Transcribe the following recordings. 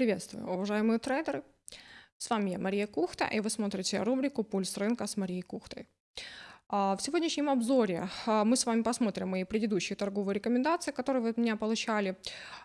Приветствую, уважаемые трейдеры! С вами я, Мария Кухта, и вы смотрите рубрику «Пульс рынка» с Марией Кухтой. А, в сегодняшнем обзоре а, мы с вами посмотрим мои предыдущие торговые рекомендации, которые вы от меня получали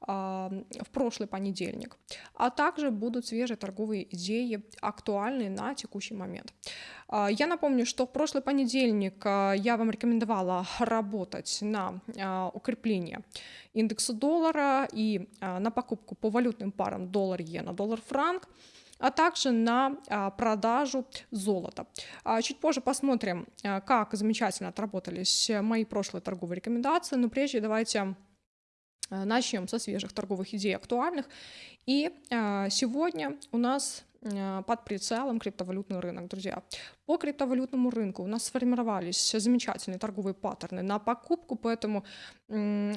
а, в прошлый понедельник, а также будут свежие торговые идеи, актуальные на текущий момент. Я напомню, что в прошлый понедельник я вам рекомендовала работать на укрепление индекса доллара и на покупку по валютным парам доллар-иена, доллар-франк а также на а, продажу золота. А, чуть позже посмотрим, а, как замечательно отработались мои прошлые торговые рекомендации, но прежде давайте начнем со свежих торговых идей актуальных. И сегодня у нас под прицелом криптовалютный рынок, друзья. По криптовалютному рынку у нас сформировались замечательные торговые паттерны на покупку, поэтому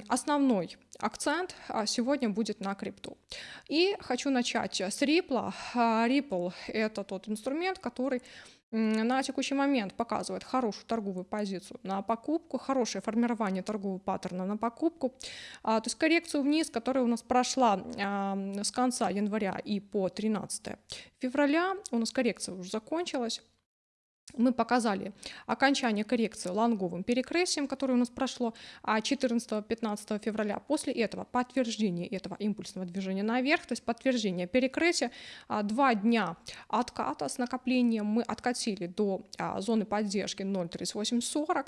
основной акцент а, сегодня будет на крипту. И хочу начать с Ripple. А, Ripple — это тот инструмент, который на текущий момент показывает хорошую торговую позицию на покупку, хорошее формирование торгового паттерна на покупку. А, то есть коррекцию вниз, которая у нас прошла с конца января и по 13 февраля, у нас коррекция уже закончилась мы показали окончание коррекции лонговым перекрытием, которое у нас прошло 14-15 февраля. После этого подтверждение этого импульсного движения наверх, то есть подтверждение перекрытия. А, два дня отката с накоплением мы откатили до а, зоны поддержки 0.3840,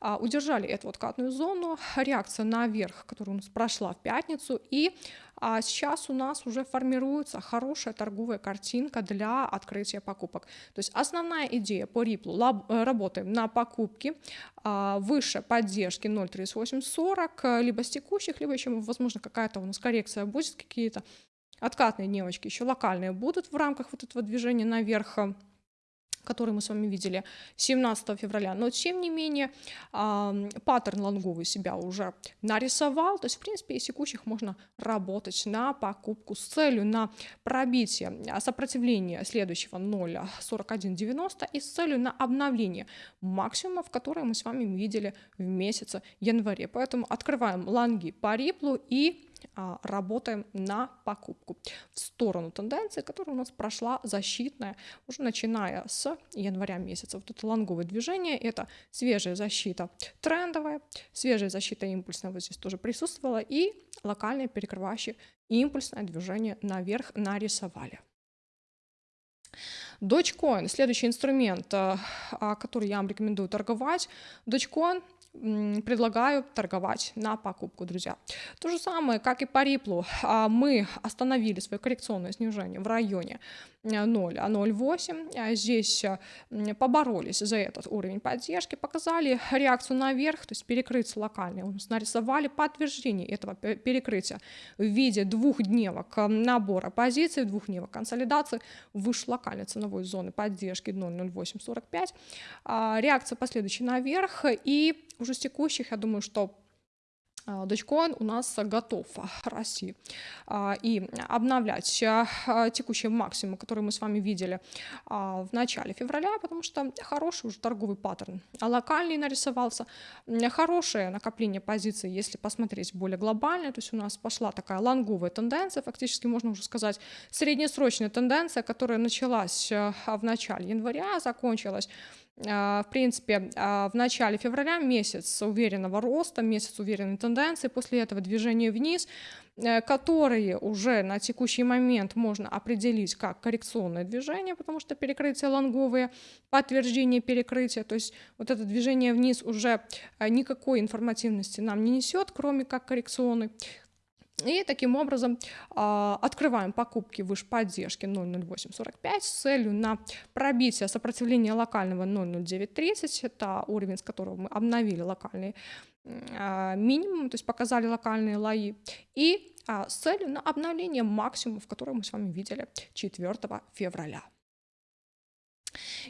а, удержали эту откатную зону, реакция наверх, которая у нас прошла в пятницу, и а сейчас у нас уже формируется хорошая торговая картинка для открытия покупок. То есть основная идея по Ripple, э, работаем на покупки а, выше поддержки 0.3840, либо с текущих, либо еще, возможно, какая-то у нас коррекция будет, какие-то откатные девочки еще локальные будут в рамках вот этого движения наверх который мы с вами видели 17 февраля. Но тем не менее паттерн лонговый себя уже нарисовал. То есть, в принципе, из текущих можно работать на покупку с целью на пробитие сопротивления следующего 0.4190 и с целью на обновление максимумов, которые мы с вами видели в месяце январе. Поэтому открываем лонги по риплу и а, работаем на покупку в сторону тенденции, которая у нас прошла защитная, уже начиная с января месяца. Вот это лонговое движение, это свежая защита трендовая, свежая защита импульсная вот здесь тоже присутствовала, и локальное перекрывающее импульсное движение наверх нарисовали. Dogecoin, следующий инструмент, а, который я вам рекомендую торговать. Dogecoin предлагаю торговать на покупку, друзья. То же самое, как и по Риплу, а, мы остановили свое коррекционное снижение в районе 0, а 0,8. А здесь поборолись за этот уровень поддержки, показали реакцию наверх, то есть перекрытие локальное. Нарисовали подтверждение этого перекрытия в виде двухдневок набора позиций, двухдневок консолидации выше локальной ценовой зоны поддержки 0,0845. А, реакция последующая наверх и уже текущих, я думаю, что а, Dogecoin у нас готов расти а, и обновлять а, текущий максимум, который мы с вами видели в начале февраля, потому что хороший уже торговый паттерн, локальный нарисовался, хорошее накопление позиций, если посмотреть более глобально, то есть у нас пошла такая лонговая тенденция, фактически можно уже сказать среднесрочная тенденция, которая началась в начале января, закончилась. а, в принципе, а, в начале февраля месяц уверенного роста, месяц уверенной тенденции, после этого движение вниз, э, которые уже на текущий момент можно определить как коррекционное движение, потому что перекрытие лонговые, подтверждение перекрытия, то есть вот это движение вниз уже э, никакой информативности нам не несет, кроме как коррекционный. И таким образом э, открываем покупки выше поддержки 0.0845 с целью на пробитие сопротивления локального 0.0930. Это уровень, с которого мы обновили локальный э, минимум, то есть показали локальные лои. И э, с целью на обновление максимумов, которые мы с вами видели 4 февраля.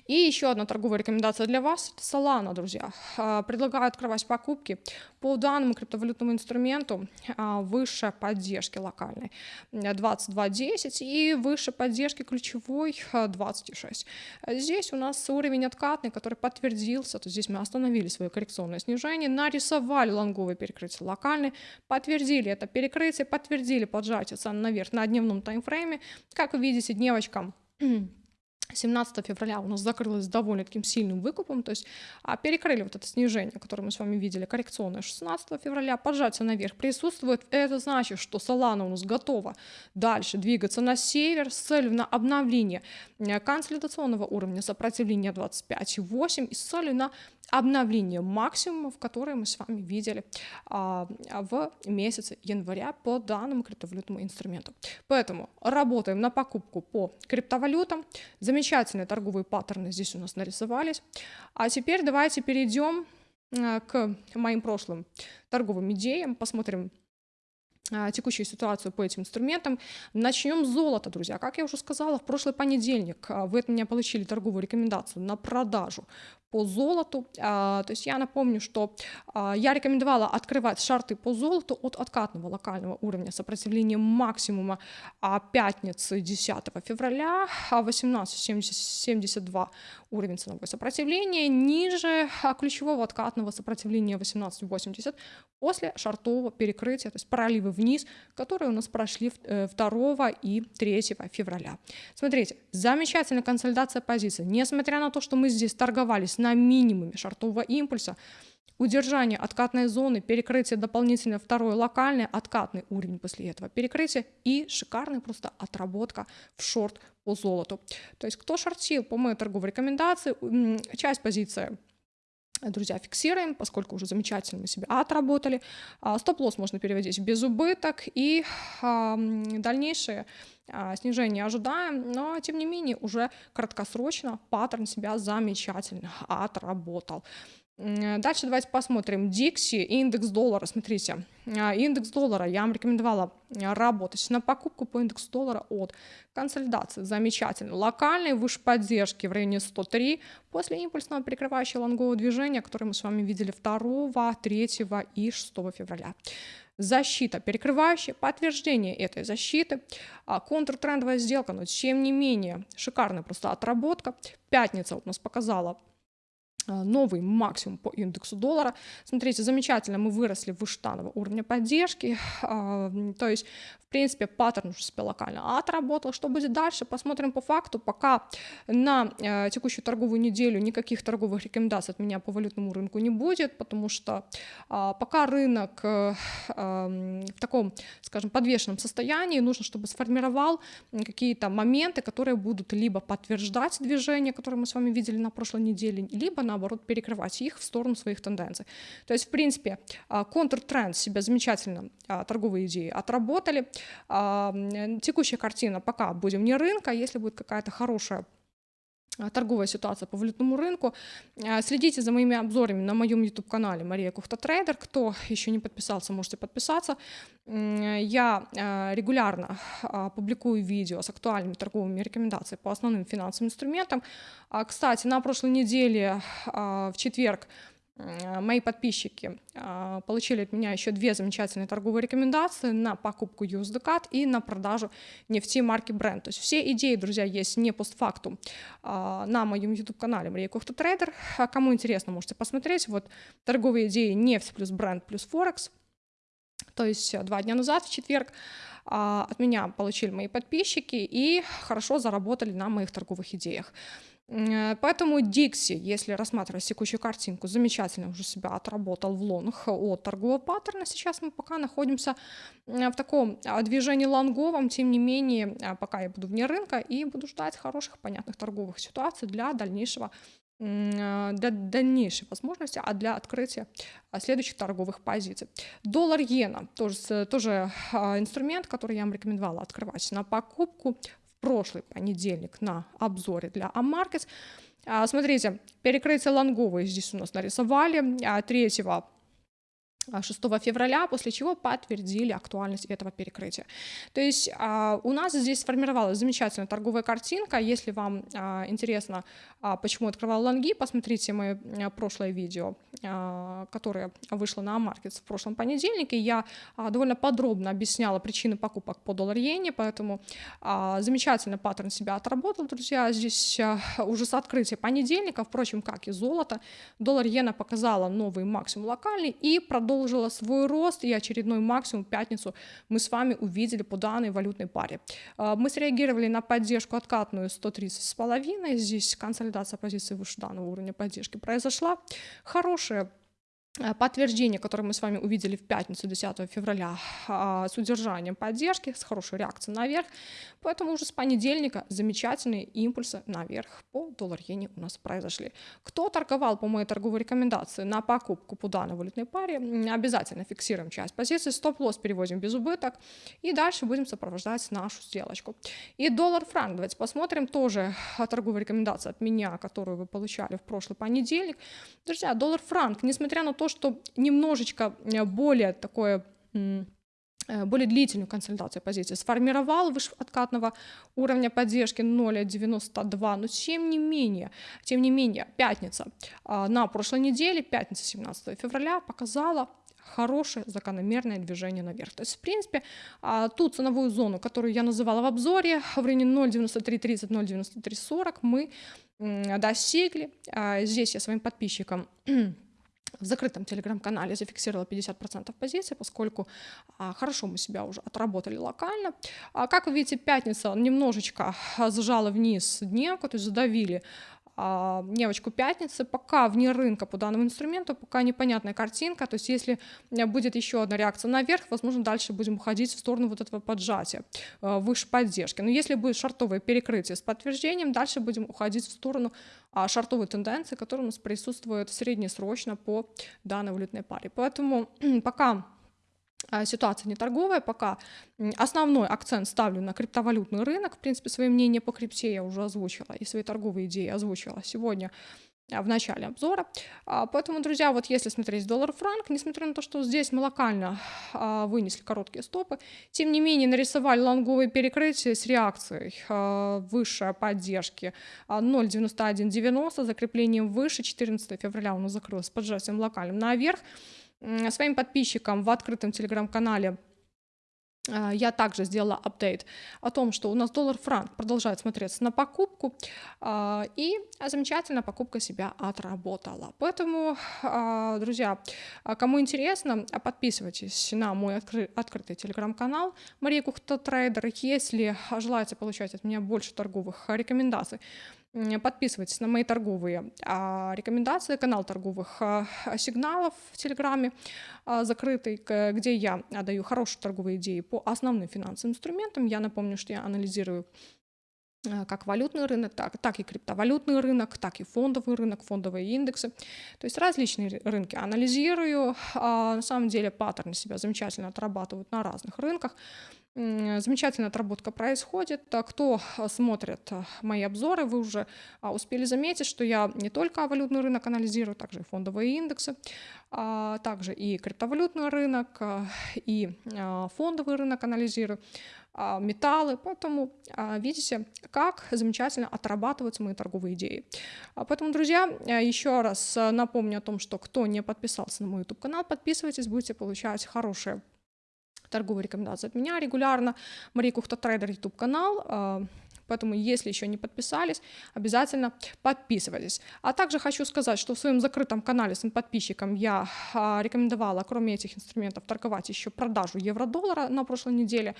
И еще одна торговая рекомендация для вас – это Solana, друзья. А, предлагаю открывать покупки по данному криптовалютному инструменту а, выше поддержки локальной 22.10 и выше поддержки ключевой 26. Здесь у нас уровень откатный, который подтвердился, то здесь мы остановили свое коррекционное снижение, нарисовали лонговое перекрытие локальной, подтвердили это перекрытие, подтвердили поджатие цен наверх на дневном таймфрейме. Как вы видите, дневочка 17 февраля у нас закрылась довольно таким сильным выкупом, то есть а, перекрыли вот это снижение, которое мы с вами видели, коррекционное 16 февраля, поджатие наверх присутствует, это значит, что Solana у нас готова дальше двигаться на север с целью на обновление э, консолидационного уровня сопротивления 25,8 и с целью на обновление максимумов, которые мы с вами видели а, в месяце января по данному криптовалютному инструменту. Поэтому работаем на покупку по криптовалютам. Замечательные торговые паттерны здесь у нас нарисовались. А теперь давайте перейдем а, к моим прошлым торговым идеям, посмотрим текущую ситуацию по этим инструментам. Начнем с золота, друзья. Как я уже сказала, в прошлый понедельник а, вы от меня получили торговую рекомендацию на продажу по золоту. А, то есть я напомню, что я рекомендовала открывать шарты по золоту от откатного локального уровня сопротивления максимума пятницы 10 февраля 18.72 уровень ценового сопротивления ниже ключевого откатного сопротивления 18.80 после шартового перекрытия, то есть проливы вниз, которые у нас прошли 2 э, и 3 февраля. Смотрите, замечательная консолидация позиции. Несмотря на то, что мы здесь торговались на минимуме шартового импульса, удержание откатной зоны, перекрытие дополнительно второй локальный откатный уровень после этого перекрытия и шикарная просто отработка в шорт по золоту. То есть кто шортил по моей торговой рекомендации, часть позиции друзья, фиксируем, поскольку уже замечательно мы себя отработали. А, стоп-лосс можно переводить без убыток и дальнейшее а, снижение ожидаем, но тем не менее уже краткосрочно паттерн себя замечательно отработал. Дальше давайте посмотрим. Dixie, индекс доллара. Смотрите, а, индекс доллара я вам рекомендовала а, работать на покупку по индексу доллара от консолидации. Замечательно. Локальные выше поддержки в районе 103 после импульсного перекрывающего лонгового движения, которое мы с вами видели 2, 3 и 6 февраля защита, перекрывающая подтверждение этой защиты, а контртрендовая сделка, но тем не менее шикарная просто отработка. Пятница у нас показала новый максимум по индексу доллара. Смотрите, замечательно, мы выросли выше данного уровня поддержки, а, то есть, в принципе, паттерн уже себе локально отработал. Что будет дальше, посмотрим по факту. Пока на э, текущую торговую неделю никаких торговых рекомендаций от меня по валютному рынку не будет, потому что а, пока рынок э, в таком, скажем, подвешенном состоянии, нужно, чтобы сформировал какие-то моменты, которые будут либо подтверждать движение, которое мы с вами видели на прошлой неделе, либо на наоборот, перекрывать их в сторону своих тенденций. То есть, в принципе, а, контртренд себя замечательно, а, торговые идеи отработали. А, текущая картина пока будем не рынка, если будет какая-то хорошая торговая ситуация по валютному рынку. Следите за моими обзорами на моем YouTube-канале Мария Кухта Трейдер. Кто еще не подписался, можете подписаться. Я регулярно публикую видео с актуальными торговыми рекомендациями по основным финансовым инструментам. Кстати, на прошлой неделе в четверг мои подписчики а, получили от меня еще две замечательные торговые рекомендации на покупку USDCAT и на продажу нефти марки Brent. То есть все идеи, друзья, есть не постфактум а, на моем YouTube-канале Мария Кухта Трейдер. Кому интересно, можете посмотреть. Вот торговые идеи нефть плюс Brent плюс Форекс. То есть два дня назад, в четверг, а, от меня получили мои подписчики и хорошо заработали на моих торговых идеях. Э, поэтому Dixie, если рассматривать текущую картинку, замечательно уже себя отработал в лонг от торгового паттерна. Сейчас мы пока находимся в таком а, движении лонговом, тем не менее, а, пока я буду вне рынка и буду ждать хороших, понятных торговых ситуаций для дальнейшего а, для дальнейшей возможности, а для открытия следующих торговых позиций. Доллар-иена, тоже, тоже инструмент, который я вам рекомендовала открывать на покупку прошлый понедельник на обзоре для AMarkets. Смотрите, перекрытие лонговые здесь у нас нарисовали. 3 6 февраля, после чего подтвердили актуальность этого перекрытия. То есть а, у нас здесь сформировалась замечательная торговая картинка. Если вам а, интересно, а, почему открывал лонги, посмотрите мое а, прошлое видео, а, которое вышло на AMarkets в прошлом понедельнике. Я а, довольно подробно объясняла причины покупок по доллар-иене, поэтому а, замечательно паттерн себя отработал, друзья. Здесь а, уже с открытия понедельника, впрочем, как и золото, доллар-иена показала новый максимум локальный и продолжила продолжила свой рост, и очередной максимум в пятницу мы с вами увидели по данной валютной паре. А, мы среагировали на поддержку откатную 130,5, здесь консолидация позиции выше данного уровня поддержки произошла. Хорошая подтверждение, которое мы с вами увидели в пятницу 10 февраля а, с удержанием поддержки, с хорошей реакцией наверх. Поэтому уже с понедельника замечательные импульсы наверх по доллар-иене у нас произошли. Кто торговал по моей торговой рекомендации на покупку по данной валютной паре, обязательно фиксируем часть позиции, стоп-лосс переводим без убыток и дальше будем сопровождать нашу сделочку. И доллар-франк, давайте посмотрим, тоже торговая рекомендация от меня, которую вы получали в прошлый понедельник. Друзья, доллар-франк, несмотря на то, то, что немножечко э, более такое э, более длительную консолидацию позиции, сформировал выше откатного уровня поддержки 0,92, но тем не менее, тем не менее, пятница а, на прошлой неделе, пятница 17 февраля показала хорошее закономерное движение наверх. То есть, в принципе, а, ту ценовую зону, которую я называла в обзоре, в районе 0,9330, 0,9340 мы достигли. А, здесь я своим подписчикам в закрытом телеграм-канале зафиксировала 50% позиций, поскольку а, хорошо мы себя уже отработали локально. А, как вы видите, пятница немножечко сжала вниз дневку, то есть задавили а, девочку пятницы, пока вне рынка по данному инструменту, пока непонятная картинка, то есть если будет еще одна реакция наверх, возможно, дальше будем уходить в сторону вот этого поджатия, а, выше поддержки. Но если будет шартовое перекрытие с подтверждением, дальше будем уходить в сторону а, шартовой тенденции, которая у нас присутствует среднесрочно по данной валютной паре. Поэтому пока ситуация не торговая, пока основной акцент ставлю на криптовалютный рынок. В принципе, свое мнение по крипте я уже озвучила и свои торговые идеи озвучила сегодня а, в начале обзора. А, поэтому, друзья, вот если смотреть доллар-франк, несмотря на то, что здесь мы локально вынесли короткие стопы, тем не менее нарисовали лонговые перекрытия с реакцией выше поддержки 0.9190, закреплением выше 14 февраля у нас закрылось поджатием локальным наверх своим подписчикам в открытом телеграм-канале а, я также сделала апдейт о том, что у нас доллар-франк продолжает смотреться на покупку, а, и замечательно покупка себя отработала. Поэтому, а, друзья, кому интересно, подписывайтесь на мой открытый телеграм-канал Мария Кухта Трейдер. Если желаете получать от меня больше торговых рекомендаций, Подписывайтесь на мои торговые а, рекомендации, канал торговых а, сигналов в Телеграме а, закрытый, где я даю хорошие торговые идеи по основным финансовым инструментам. Я напомню, что я анализирую как валютный рынок, так, так и криптовалютный рынок, так и фондовый рынок, фондовые индексы. То есть различные рынки анализирую. На самом деле паттерны себя замечательно отрабатывают на разных рынках. Замечательная отработка происходит. Кто а, смотрит а, мои обзоры, вы уже а, успели заметить, что я не только валютный рынок анализирую, также и фондовые индексы, также и криптовалютный рынок, и фондовый рынок анализирую металлы, поэтому видите, как замечательно отрабатываются мои торговые идеи. Поэтому, друзья, еще раз напомню о том, что кто не подписался на мой YouTube канал, подписывайтесь, будете получать хорошие торговые рекомендации от меня регулярно. Мария Кухта Трейдер YouTube канал. А, поэтому, если еще не подписались, обязательно подписывайтесь. А также хочу сказать, что в своем закрытом канале своим подписчикам я а, рекомендовала, кроме этих инструментов, торговать еще продажу евро-доллара на прошлой неделе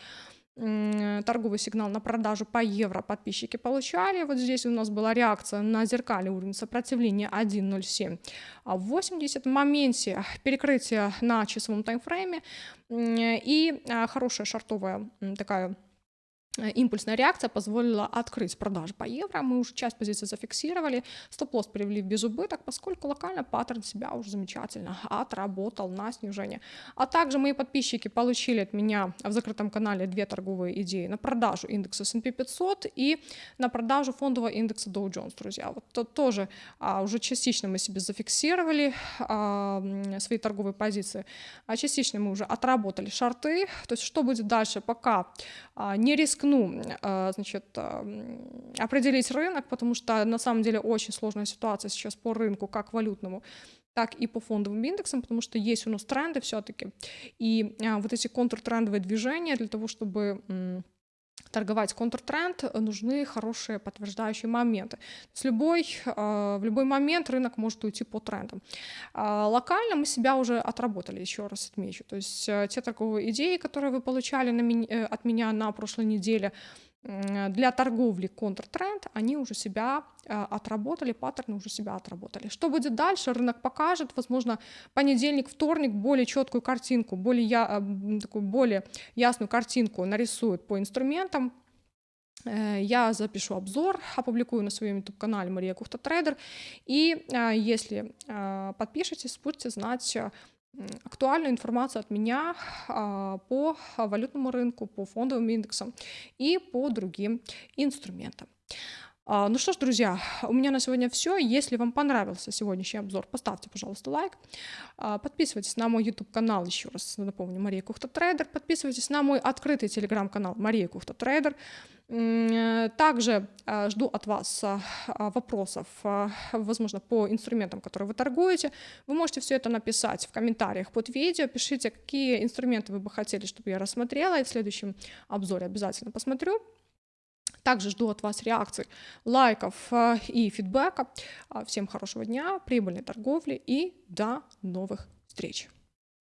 торговый сигнал на продажу по евро подписчики получали. Вот здесь у нас была реакция на зеркальный уровень сопротивления 1.0780. В моменте перекрытия на часовом таймфрейме и а, хорошая шартовая такая импульсная реакция позволила открыть продажи по евро. Мы уже часть позиций зафиксировали, стоп-лосс перевели в безубыток, поскольку локально паттерн себя уже замечательно отработал на снижение. А также мои подписчики получили от меня в закрытом канале две торговые идеи на продажу индекса S&P 500 и на продажу фондового индекса Dow Jones, друзья. Вот то, тоже а, уже частично мы себе зафиксировали а, свои торговые позиции, а частично мы уже отработали шарты. То есть что будет дальше, пока а, не рискуем рискну, а, значит, определить рынок, потому что на самом деле очень сложная ситуация сейчас по рынку, как валютному, так и по фондовым индексам, потому что есть у нас тренды все-таки. И а, вот эти контртрендовые движения для того, чтобы торговать контртренд, нужны хорошие подтверждающие моменты. С любой, а, в любой момент рынок может уйти по трендам. Локально мы себя уже отработали, еще раз отмечу. То есть э, те торговые идеи, которые вы получали э, от меня на прошлой неделе, для торговли контртренд, они уже себя э, отработали, паттерны уже себя отработали. Что будет дальше, рынок покажет, возможно, понедельник, вторник более четкую картинку, более, я, э, такую более ясную картинку нарисует по инструментам, э, я запишу обзор, опубликую на своем YouTube-канале Мария Кухта Трейдер. И если подпишетесь, будете знать актуальную информацию от меня а, по валютному рынку, по фондовым индексам и по другим инструментам. А, ну что ж, друзья, у меня на сегодня все. Если вам понравился сегодняшний обзор, поставьте, пожалуйста, лайк. А, подписывайтесь на мой YouTube-канал, еще раз напомню, Мария Кухта Трейдер. Подписывайтесь на мой открытый телеграм-канал Мария Кухта Трейдер. Также а, жду от вас вопросов, возможно, по инструментам, которые вы торгуете. Вы можете все это написать в комментариях под видео. Пишите, какие инструменты вы бы хотели, чтобы я рассмотрела, и в следующем обзоре обязательно посмотрю. Также жду от вас реакций, лайков э, и фидбэка. Всем хорошего дня, прибыльной торговли и до новых встреч.